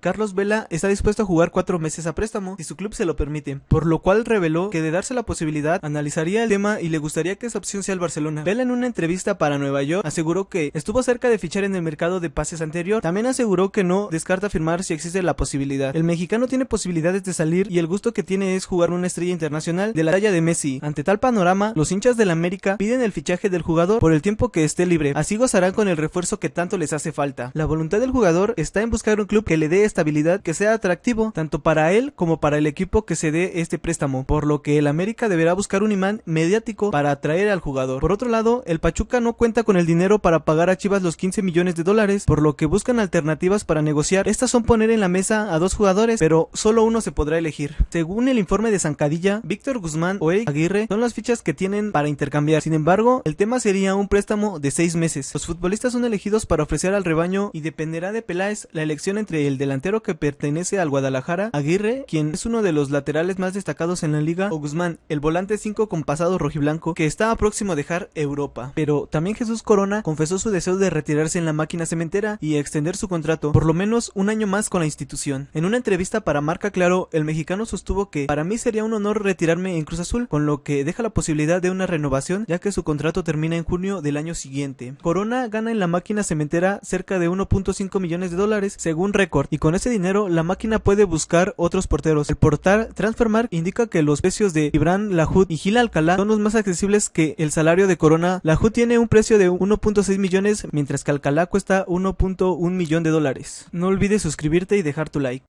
Carlos Vela está dispuesto a jugar cuatro meses a préstamo si su club se lo permite, por lo cual reveló que de darse la posibilidad analizaría el tema y le gustaría que esa opción sea el Barcelona. Vela en una entrevista para Nueva York aseguró que estuvo cerca de fichar en el mercado de pases anterior, también aseguró que no descarta firmar si existe la posibilidad. El mexicano tiene posibilidades de salir y el gusto que tiene es jugar una estrella internacional de la talla de Messi. Ante tal panorama, los hinchas del América piden el fichaje del jugador por el tiempo que esté libre, así gozarán con el refuerzo que tanto les hace falta. La voluntad del jugador está en buscar un club que le dé estabilidad que sea atractivo tanto para él como para el equipo que se dé este préstamo, por lo que el América deberá buscar un imán mediático para atraer al jugador. Por otro lado, el Pachuca no cuenta con el dinero para pagar a Chivas los 15 millones de dólares, por lo que buscan alternativas para negociar. Estas son poner en la mesa a dos jugadores, pero solo uno se podrá elegir. Según el informe de Zancadilla, Víctor Guzmán o Eric Aguirre son las fichas que tienen para intercambiar. Sin embargo, el tema sería un préstamo de seis meses. Los futbolistas son elegidos para ofrecer al rebaño y dependerá de Peláez la elección entre el delantero que pertenece al Guadalajara, Aguirre, quien es uno de los laterales más destacados en la liga, o Guzmán, el volante 5 con pasado rojiblanco, que está próximo a dejar Europa. Pero también Jesús Corona confesó su deseo de retirarse en la máquina cementera y extender su contrato por lo menos un año más con la institución. En una entrevista para Marca Claro, el mexicano sostuvo que para mí sería un honor retirarme en Cruz Azul, con lo que deja la posibilidad de una renovación ya que su contrato termina en junio del año siguiente. Corona gana en la máquina cementera cerca de 1.5 millones de dólares según récord y con ese dinero la máquina puede buscar otros porteros. El portal Transfermarkt indica que los precios de Ibran Lahud y Gil Alcalá son los más accesibles que el salario de Corona. Lahud tiene un precio de 1.6 millones mientras que Alcalá cuesta 1.1 millón de dólares. No olvides suscribirte y dejar tu like.